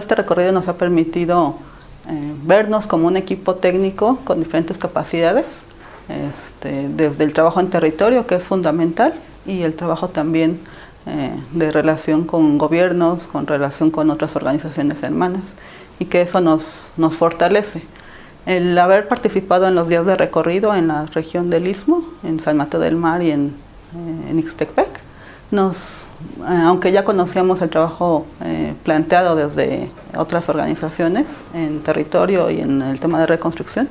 Este recorrido nos ha permitido eh, vernos como un equipo técnico con diferentes capacidades, este, desde el trabajo en territorio, que es fundamental, y el trabajo también eh, de relación con gobiernos, con relación con otras organizaciones hermanas, y que eso nos, nos fortalece. El haber participado en los días de recorrido en la región del Istmo, en San Mateo del Mar y en, eh, en nos, eh, aunque ya conocíamos el trabajo eh, planteado desde otras organizaciones en territorio y en el tema de reconstrucción,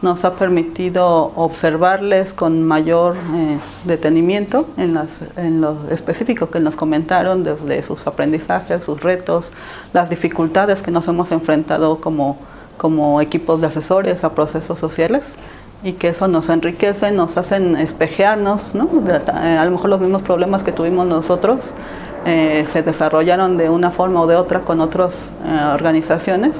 nos ha permitido observarles con mayor eh, detenimiento en, las, en, lo específico que nos comentaron desde sus aprendizajes, sus retos, las dificultades que nos hemos enfrentado como, como equipos de asesores a procesos sociales y que eso nos enriquece, nos hacen espejearnos, ¿no? a lo mejor los mismos problemas que tuvimos nosotros eh, se desarrollaron de una forma o de otra con otras eh, organizaciones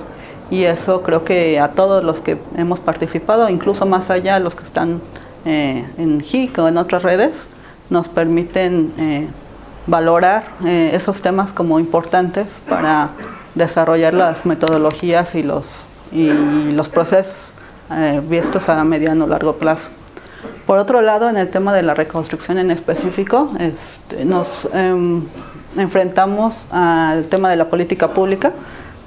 y eso creo que a todos los que hemos participado, incluso más allá los que están eh, en HIC o en otras redes, nos permiten eh, valorar eh, esos temas como importantes para desarrollar las metodologías y los, y los procesos eh, vistos a mediano o largo plazo. Por otro lado, en el tema de la reconstrucción en específico, este, nos em, enfrentamos al tema de la política pública,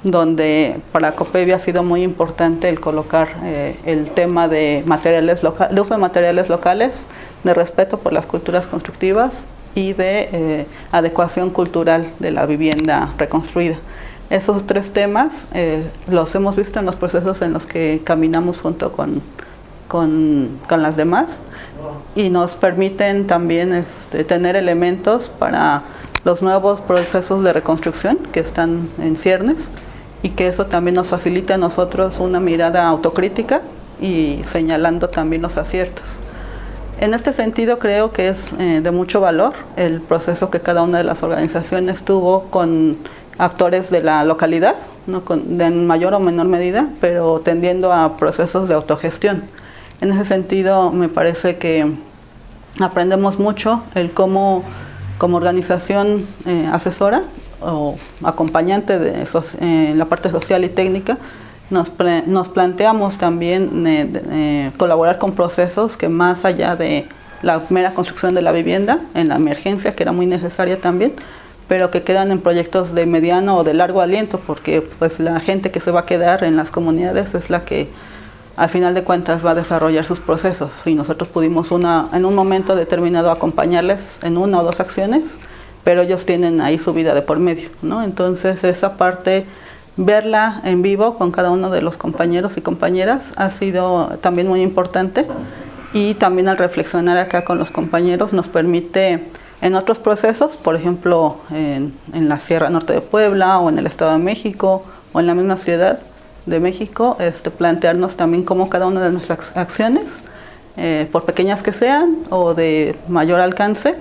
donde para COPEVI ha sido muy importante el colocar eh, el tema de, materiales loca de uso de materiales locales, de respeto por las culturas constructivas y de eh, adecuación cultural de la vivienda reconstruida. Esos tres temas eh, los hemos visto en los procesos en los que caminamos junto con, con, con las demás y nos permiten también este, tener elementos para los nuevos procesos de reconstrucción que están en ciernes y que eso también nos facilita a nosotros una mirada autocrítica y señalando también los aciertos. En este sentido creo que es eh, de mucho valor el proceso que cada una de las organizaciones tuvo con actores de la localidad, ¿no? en mayor o menor medida, pero tendiendo a procesos de autogestión. En ese sentido me parece que aprendemos mucho el cómo como organización eh, asesora o acompañante de en la parte social y técnica, nos, planteamos también eh, eh, colaborar con procesos que más allá de la mera construcción de la vivienda, en la emergencia, que era muy necesaria también, pero que quedan en proyectos de mediano o de largo aliento, porque pues la gente que se va a quedar en las comunidades es la que al final de cuentas va a desarrollar sus procesos. Y nosotros pudimos una, en un momento determinado acompañarles en una o dos acciones, pero ellos tienen ahí su vida de por medio, ¿no? Entonces esa parte, verla en vivo con cada uno de los compañeros y compañeras ha sido también muy importante y también al reflexionar acá con los compañeros nos permite en otros procesos, por ejemplo en, la Sierra Norte de Puebla o en el Estado de México o en la misma ciudad de México, este, plantearnos también cómo cada una de nuestras acciones, eh, por pequeñas que sean o de mayor alcance,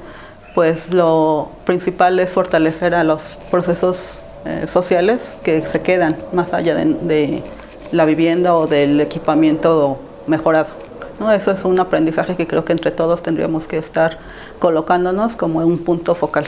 pues lo principal es fortalecer a los procesos eh, sociales que se quedan más allá de, la vivienda o del equipamiento mejorado. Eso es un aprendizaje que creo que entre todos tendríamos que estar colocándonos como un punto focal.